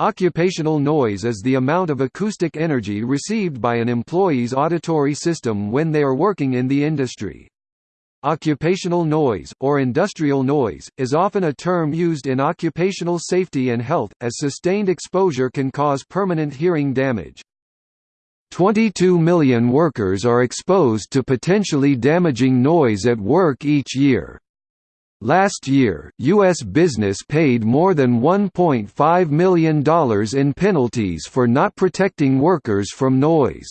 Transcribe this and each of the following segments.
Occupational noise is the amount of acoustic energy received by an employee's auditory system when they are working in the industry. Occupational noise, or industrial noise, is often a term used in occupational safety and health, as sustained exposure can cause permanent hearing damage. 22 million workers are exposed to potentially damaging noise at work each year. Last year, U.S. business paid more than $1.5 million in penalties for not protecting workers from noise.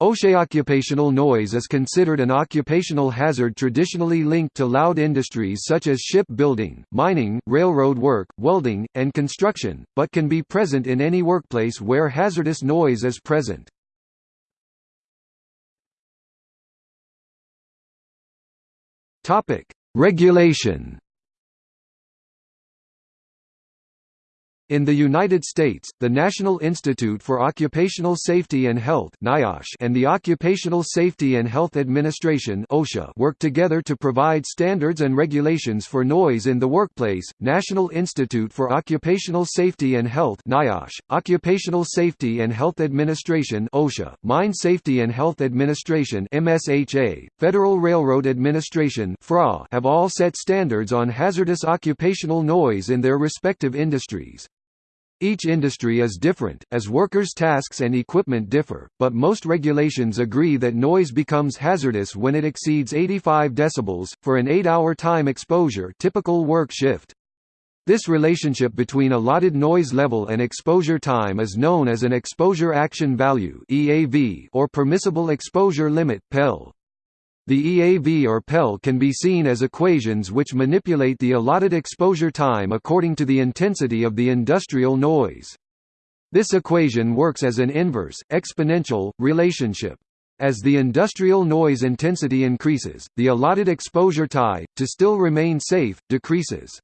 OSHA occupational noise is considered an occupational hazard traditionally linked to loud industries such as shipbuilding, mining, railroad work, welding, and construction, but can be present in any workplace where hazardous noise is present. Topic: Regulation In the United States, the National Institute for Occupational Safety and Health (NIOSH) and the Occupational Safety and Health Administration (OSHA) work together to provide standards and regulations for noise in the workplace. National Institute for Occupational Safety and Health (NIOSH), Occupational Safety and Health Administration OSHA, Mine Safety and Health Administration MSHA, Federal Railroad Administration (FRA) have all set standards on hazardous occupational noise in their respective industries. Each industry is different, as workers' tasks and equipment differ, but most regulations agree that noise becomes hazardous when it exceeds 85 decibels, for an 8-hour time exposure typical work shift. This relationship between allotted noise level and exposure time is known as an exposure action value or permissible exposure limit PEL. The EAV or PEL can be seen as equations which manipulate the allotted exposure time according to the intensity of the industrial noise. This equation works as an inverse, exponential, relationship. As the industrial noise intensity increases, the allotted exposure tie, to still remain safe, decreases.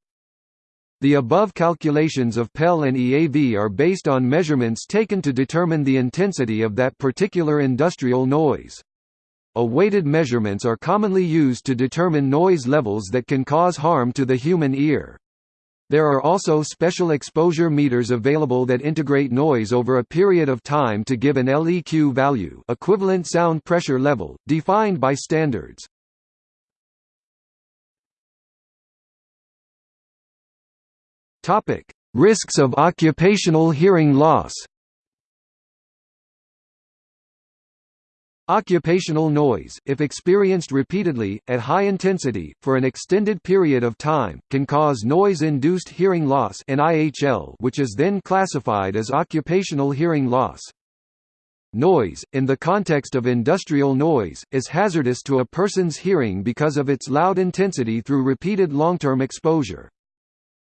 The above calculations of PEL and EAV are based on measurements taken to determine the intensity of that particular industrial noise. A weighted measurements are commonly used to determine noise levels that can cause harm to the human ear. There are also special exposure meters available that integrate noise over a period of time to give an LEQ value equivalent sound pressure level, defined by standards. Risks of occupational hearing loss Occupational noise, if experienced repeatedly, at high intensity, for an extended period of time, can cause noise-induced hearing loss which is then classified as occupational hearing loss. Noise, in the context of industrial noise, is hazardous to a person's hearing because of its loud intensity through repeated long-term exposure.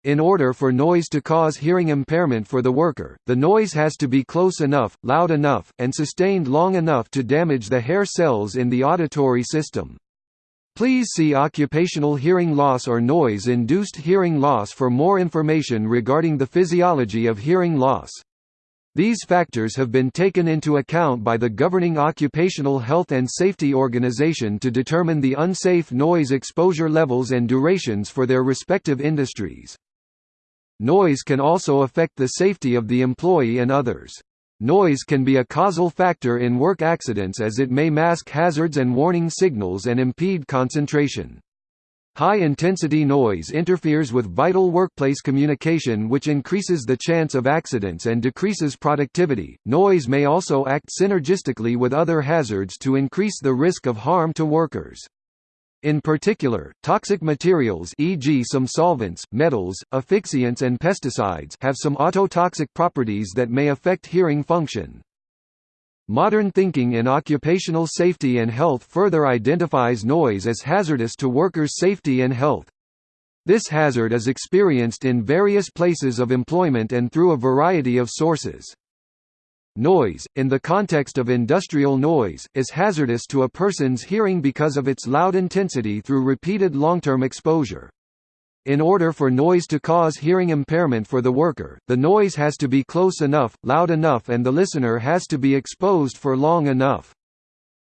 In order for noise to cause hearing impairment for the worker, the noise has to be close enough, loud enough, and sustained long enough to damage the hair cells in the auditory system. Please see occupational hearing loss or noise-induced hearing loss for more information regarding the physiology of hearing loss. These factors have been taken into account by the governing Occupational Health and Safety Organization to determine the unsafe noise exposure levels and durations for their respective industries. Noise can also affect the safety of the employee and others. Noise can be a causal factor in work accidents as it may mask hazards and warning signals and impede concentration. High-intensity noise interferes with vital workplace communication which increases the chance of accidents and decreases productivity. Noise may also act synergistically with other hazards to increase the risk of harm to workers. In particular, toxic materials e.g. some solvents, metals, asphyxiants and pesticides have some ototoxic properties that may affect hearing function. Modern thinking in occupational safety and health further identifies noise as hazardous to workers' safety and health. This hazard is experienced in various places of employment and through a variety of sources. Noise, in the context of industrial noise, is hazardous to a person's hearing because of its loud intensity through repeated long-term exposure. In order for noise to cause hearing impairment for the worker, the noise has to be close enough, loud enough and the listener has to be exposed for long enough.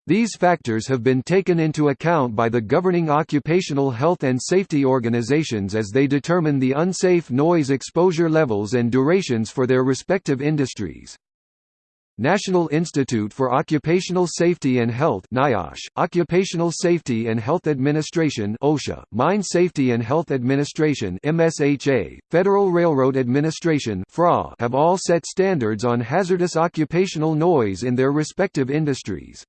These factors have been taken into account by the governing occupational health and safety organizations as they determine the unsafe noise exposure levels and durations for their respective industries. National Institute for Occupational Safety and Health NIOSH, Occupational Safety and Health Administration OSHA, Mine Safety and Health Administration MSHA, Federal Railroad Administration FRA have all set standards on hazardous occupational noise in their respective industries.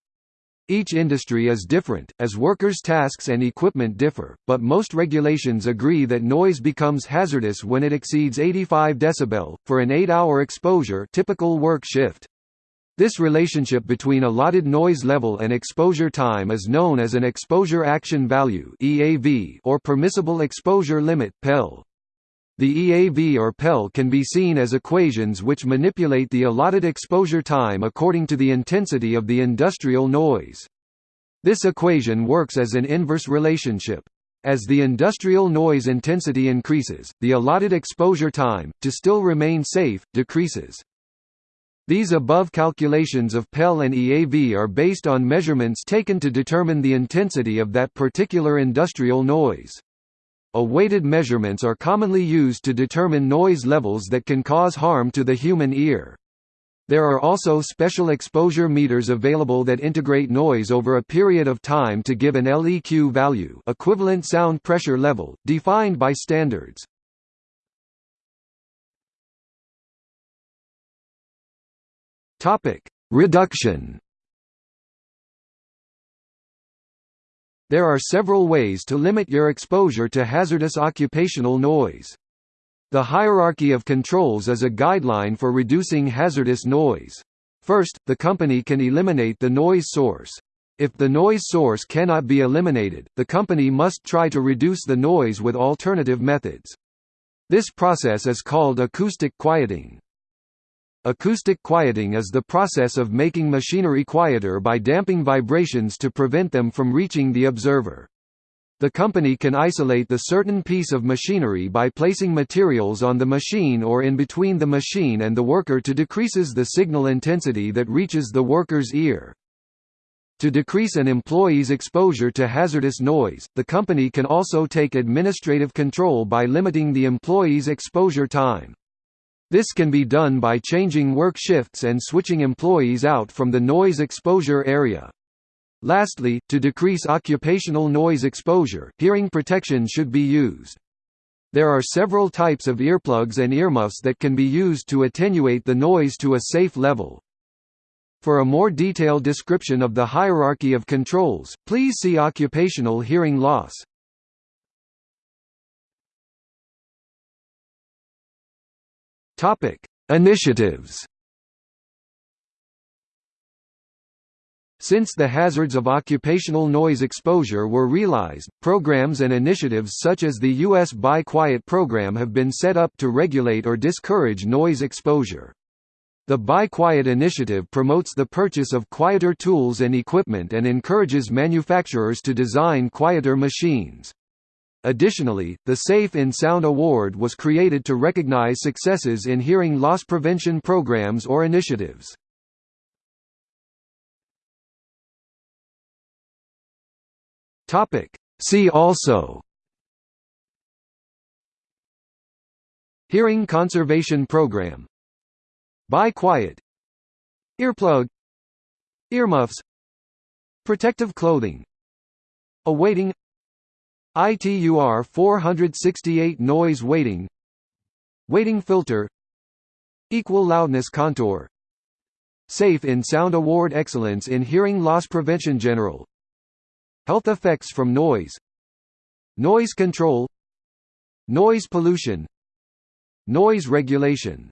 Each industry is different, as workers' tasks and equipment differ, but most regulations agree that noise becomes hazardous when it exceeds 85 dB, for an 8-hour exposure typical work shift. This relationship between allotted noise level and exposure time is known as an exposure action value (EAV) or permissible exposure limit PEL. The EAV or PEL can be seen as equations which manipulate the allotted exposure time according to the intensity of the industrial noise. This equation works as an inverse relationship. As the industrial noise intensity increases, the allotted exposure time, to still remain safe, decreases. These above calculations of PEL and EAV are based on measurements taken to determine the intensity of that particular industrial noise. A weighted measurements are commonly used to determine noise levels that can cause harm to the human ear. There are also special exposure meters available that integrate noise over a period of time to give an LEQ value equivalent sound pressure level, defined by standards. Reduction There are several ways to limit your exposure to hazardous occupational noise. The hierarchy of controls is a guideline for reducing hazardous noise. First, the company can eliminate the noise source. If the noise source cannot be eliminated, the company must try to reduce the noise with alternative methods. This process is called acoustic quieting. Acoustic quieting is the process of making machinery quieter by damping vibrations to prevent them from reaching the observer. The company can isolate the certain piece of machinery by placing materials on the machine or in between the machine and the worker to decreases the signal intensity that reaches the worker's ear. To decrease an employee's exposure to hazardous noise, the company can also take administrative control by limiting the employee's exposure time. This can be done by changing work shifts and switching employees out from the noise exposure area. Lastly, to decrease occupational noise exposure, hearing protection should be used. There are several types of earplugs and earmuffs that can be used to attenuate the noise to a safe level. For a more detailed description of the hierarchy of controls, please see occupational hearing loss. Topic: Initiatives. Since the hazards of occupational noise exposure were realized, programs and initiatives such as the U.S. Buy Quiet program have been set up to regulate or discourage noise exposure. The Buy Quiet initiative promotes the purchase of quieter tools and equipment and encourages manufacturers to design quieter machines. Additionally, the Safe in Sound Award was created to recognize successes in hearing loss prevention programs or initiatives. See also. Hearing Conservation Program. Buy Quiet. Earplug. Earmuffs. Protective clothing. A-weighting ITUR 468 noise weighting Weighting filter. Equal loudness contour. Safe in Sound Award Excellence in Hearing Loss Prevention General. Health effects from noise. Noise control. Noise pollution. Noise regulation